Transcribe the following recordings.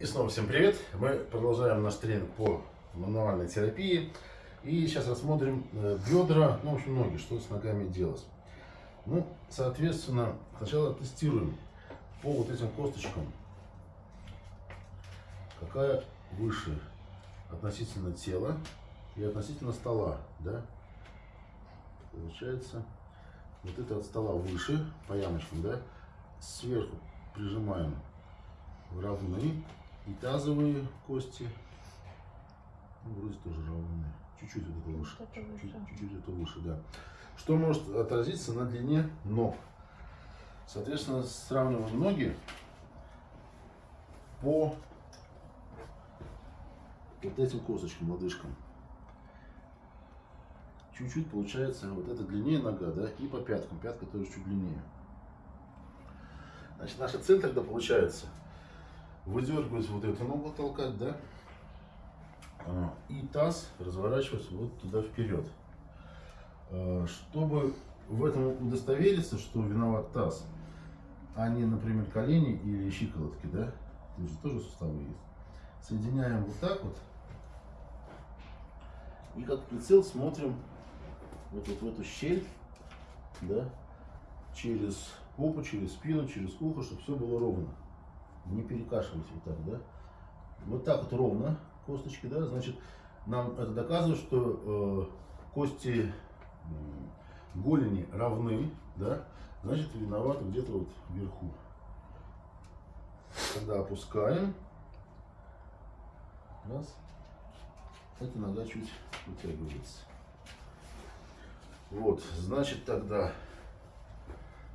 И снова всем привет! Мы продолжаем наш тренинг по мануальной терапии. И сейчас рассмотрим э, бедра, ну, в общем, ноги, что с ногами делать. Ну, соответственно, сначала тестируем по вот этим косточкам, какая выше относительно тела и относительно стола, да? Получается, вот это от стола выше, по ямочкам, да? Сверху прижимаем равны и тазовые кости, ну, вроде тоже равные. Чуть-чуть это выше. Чуть-чуть это выше, да. Что может отразиться на длине ног? Соответственно, сравниваем ноги по вот этим косточкам, лодыжкам. Чуть-чуть получается вот это длиннее нога, да, и по пяткам. Пятка тоже чуть длиннее. Значит, наша цель тогда получается выдергивать вот эту ногу, толкать, да, а, и таз разворачивать вот туда вперед. А, чтобы в этом удостовериться, что виноват таз, а не, например, колени или щиколотки, да, тут же тоже суставы есть. Соединяем вот так вот. И как прицел смотрим вот, вот в эту щель, да, через попу, через спину, через ухо, чтобы все было ровно не перекашивать вот так, да. Вот так вот ровно косточки, да, значит, нам это доказывает, что э, кости э, голени равны, да, значит, виноваты где-то вот вверху. Когда опускаем, раз, эта нога чуть вытягивается. Вот, значит, тогда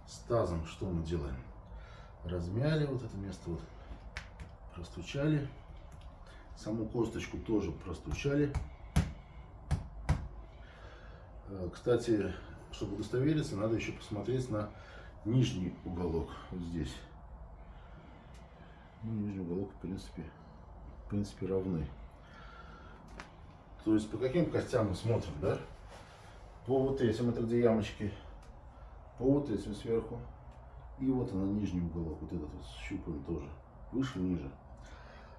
с тазом что мы делаем? Размяли вот это место, вот, простучали. Саму косточку тоже простучали. Э, кстати, чтобы удостовериться, надо еще посмотреть на нижний уголок, вот здесь. Ну, нижний уголок, в принципе, в принципе, равны. То есть по каким костям мы смотрим, да? По вот этим, это где ямочки, по вот этим сверху, и вот она, нижний уголок, вот этот вот щупаем тоже. Выше, ниже.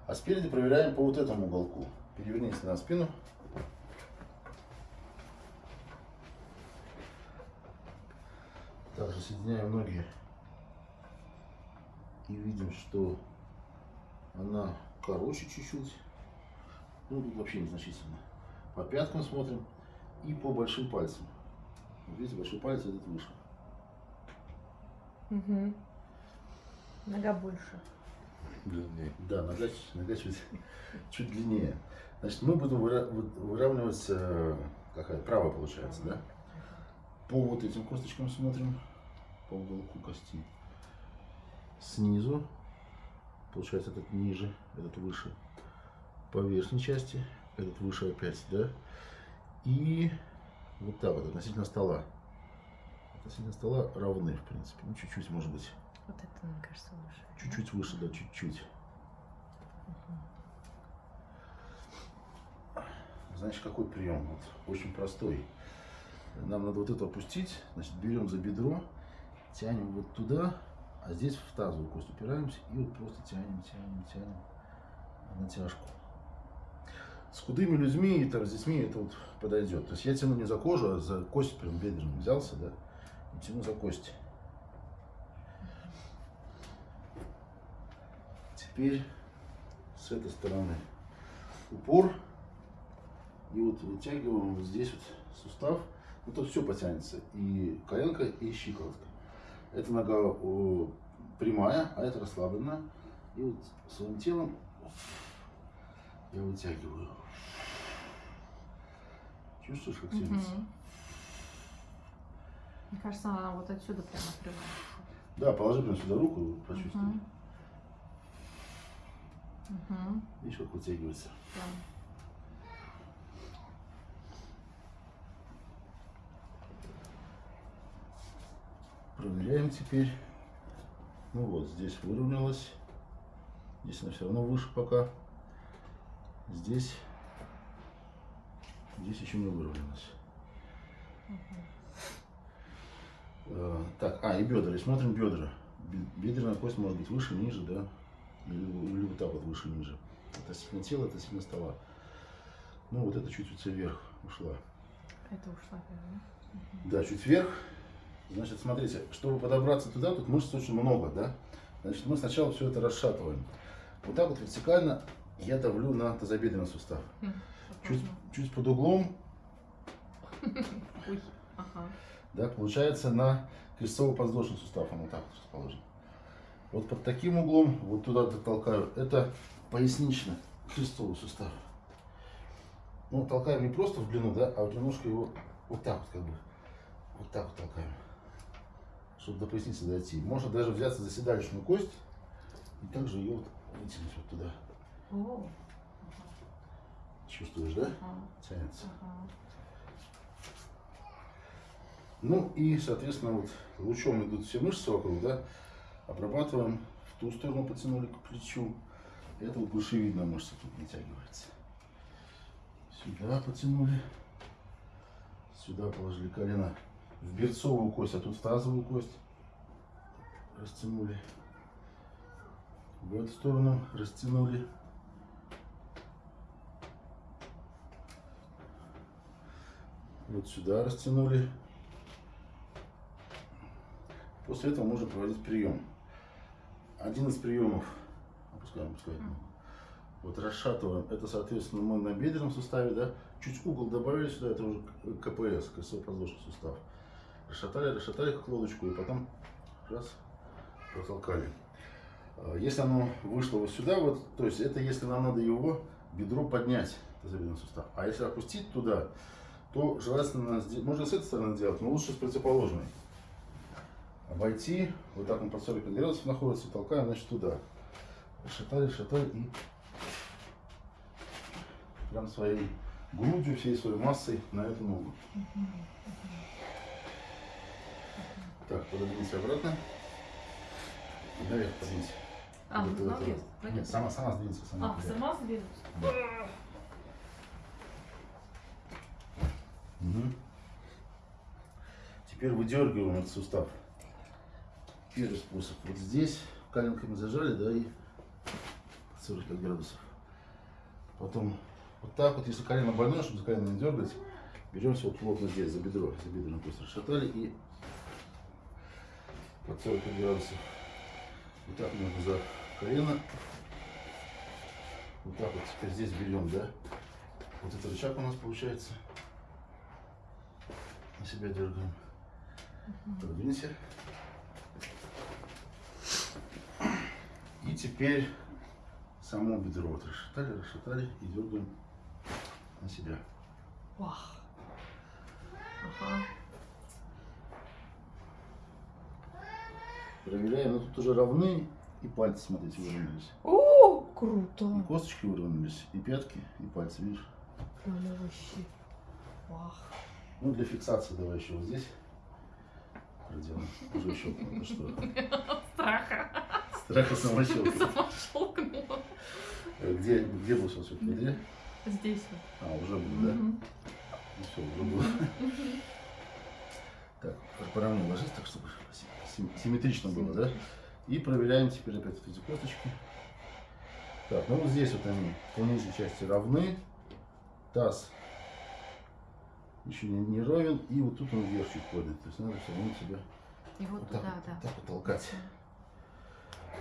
А спереди проверяем по вот этому уголку. Перевернись на спину. Также соединяем ноги. И видим, что она короче чуть-чуть. Ну, тут вообще незначительно. По пяткам смотрим и по большим пальцам. видите, большой палец этот выше. Угу. Нога больше. Длиннее. Да, нога, нога чуть, чуть длиннее. Значит, мы будем выравнивать, э, какая правая получается, да? По вот этим косточкам смотрим, по уголку кости. Снизу, получается этот ниже, этот выше. По верхней части, этот выше опять, да? И вот так вот, относительно стола относительно стола равны, в принципе. Ну, чуть-чуть, может быть. Вот это, мне кажется, выше. Чуть-чуть да? выше, да, чуть-чуть. Угу. Значит, какой прием? Вот, очень простой. Нам надо вот это опустить. Значит, берем за бедро, тянем вот туда, а здесь в тазовую кость упираемся и вот просто тянем, тянем, тянем натяжку. С худыми людьми и там, с детьми это вот подойдет. То есть я тяну не за кожу, а за кость прям бедренную взялся, да, тяну за кости. Теперь с этой стороны упор. И вот вытягиваем вот здесь вот сустав. Ну тут все потянется. И коленка, и щиколотка. Эта нога прямая, а это расслабленная. И вот своим телом я вытягиваю. Чувствуешь, как тянется? Угу. Мне кажется, она вот отсюда прямо открывает. Да, положи прямо сюда руку, почувствуй. Угу. Угу. Видишь, как вытягивается. Да. Проверяем теперь. Ну вот, здесь выровнялась. Здесь она все равно выше пока. Здесь, здесь еще не выровнялась. Угу. Э, так, а, и бедра. И смотрим бедра. Бедренная кость может быть выше, ниже, да. Или, или вот так вот выше, ниже. Это сильно тело, это сильно стола. Ну, вот это чуть-чуть вверх ушла. Это ушла первая, Да, чуть вверх. Значит, смотрите, чтобы подобраться туда, тут мышц очень много, да? Значит, мы сначала все это расшатываем. Вот так вот вертикально я давлю на тазобедренный сустав. да? Чуть, чуть под углом, ага. Да, получается на крестцово-подвздошный сустав, он вот так вот расположен. Вот под таким углом, вот туда толкаю, это пояснично крестцовый сустав. Ну, толкаем не просто в длину, да, а вот немножко его вот так вот как бы, вот так вот толкаем, чтобы до поясницы дойти. Можно даже взяться за седалищную кость и также ее вот вытянуть вот туда. Чувствуешь, да? Тянется. Ну и, соответственно, вот лучом идут все мышцы вокруг, да, обрабатываем, в ту сторону потянули к плечу. Это вот глушевидная мышца тут натягивается. Сюда потянули, сюда положили колено в берцовую кость, а тут в тазовую кость. Растянули. В эту сторону растянули. Вот сюда растянули. После этого можно проводить прием. Один из приемов, опускаем, опускаем. Вот расшатываем. Это, соответственно, мы на бедренном суставе, да, чуть угол добавили сюда, это уже КПС, крестово-подвздошный сустав. Расшатали, расшатали как лодочку, и потом раз, протолкали. А, Если оно вышло вот сюда, вот, то есть это если нам надо его бедро поднять, тазобедренный сустав. А если опустить туда, то желательно, можно с этой стороны делать, но лучше с противоположной. Обойти, вот так он под 45 градусов находится, толкаем, значит, туда. Шатали, шатали и прям своей грудью, всей своей массой на эту ногу. Так, пододвиньтесь обратно. Наверх подвиньте. А, Вот это- наверх. Нет, сама, сама сдвинется. Сама А, вперед. сама сдвинусь? Да. Мгм. Теперь выдергиваем этот сустав. Первый способ. Вот здесь коленками зажали, да, и 45 градусов. Потом вот так вот, если колено больное, чтобы за колено не дергать, беремся вот плотно здесь, за бедро, за бедренную кость расшатали и под 45 градусов. Вот так немного за колено. Вот так вот теперь здесь берем, да? Вот этот рычаг у нас получается. На себя дергаем. Продвинься. Теперь само бедро вот расшатали, расшатали и дергаем на себя. Вах. Ага. Проверяем, но тут уже равны и пальцы, смотрите, выровнялись. О, И круто. косточки выровнялись, и пятки, и пальцы, видишь? Прямо вообще. Вах. Ну, для фиксации давай еще вот здесь проделаем. Уже еще что? Страха. Страх и самощелка. Э, Где, где был сейчас? Где? Здесь вот. А, уже был, да? Ну все, уже был. Так, поровнее ложись, так чтобы сим- симметрично было, да? И проверяем теперь опять эти косточки. Так, ну вот здесь вот они по нижней части равны. Таз еще не, не ровен. И вот тут он вверх чуть поднят. То есть надо все равно себя И вот вот так, туда, вот, да. так вот толкать.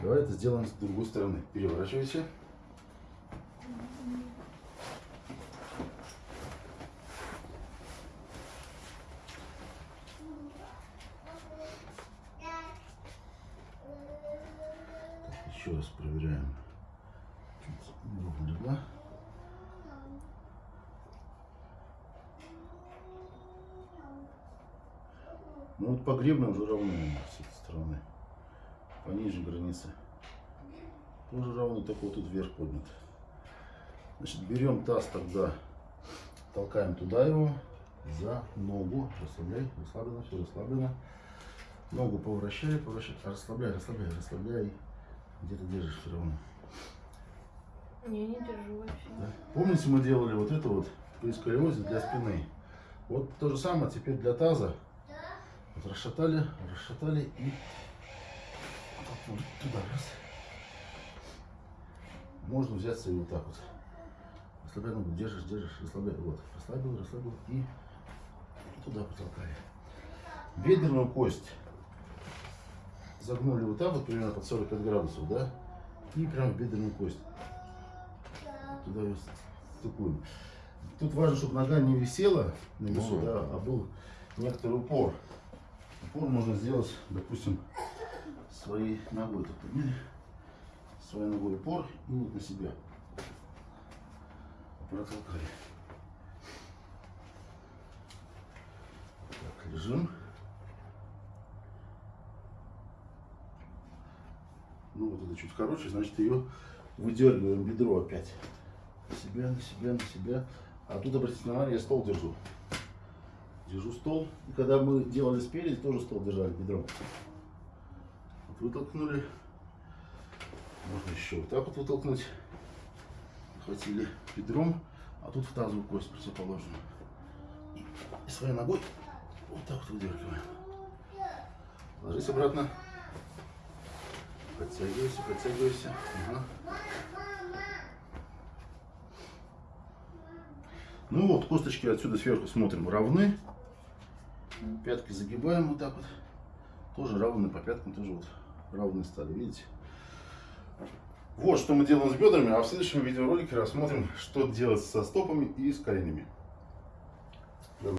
Давай это сделаем с другой стороны. Переворачивайся. Еще раз проверяем. Чуть легла. Ну вот по гребню уже этой стороны. По нижней границе. Тоже равны, только вот тут вверх поднят. Значит, берем таз тогда, толкаем туда его, за ногу, расслабляй, расслаблено, все расслаблено. Ногу поворачивай, поворачивай, расслабляй, расслабляй, расслабляй. Где-то держишь все равно. Не, не держу вообще. Да? Помните, мы делали вот это вот при сколиозе для спины? Вот то же самое теперь для таза. Вот расшатали, расшатали и вот туда раз. можно взяться и вот так вот. Расслабляй ногу, держишь, держишь, расслабляй. Вот, расслабил, расслабил и туда потолкали. Бедренную кость загнули вот так вот, примерно под 45 градусов, да? И прям в бедренную кость. Туда ее стыкуем. Тут важно, чтобы нога не висела на весу, Ну. да, а был некоторый упор. Упор можно сделать, допустим, своей ногой. Так подняли, своей ногой упор и вот на себя. Протолкали. Так, лежим. Ну вот это чуть короче, значит ее выдергиваем бедро опять. На себя, на себя, на себя. А тут, обратите внимание, я стол держу. Держу стол. И когда мы делали спереди, тоже стол держали бедром. Вытолкнули. Можно еще вот так вот вытолкнуть. Хватили бедром, а тут в тазовую кость противоположную. И своей ногой вот так вот выдергиваем. Ложись обратно. Подтягивайся, подтягивайся. Ага. Ну вот, косточки отсюда сверху смотрим равны. Пятки загибаем вот так вот. Тоже равны по пяткам, тоже вот равные стали, видите? Вот что мы делаем с бедрами, а в следующем видеоролике рассмотрим, что делать со стопами и с коленями.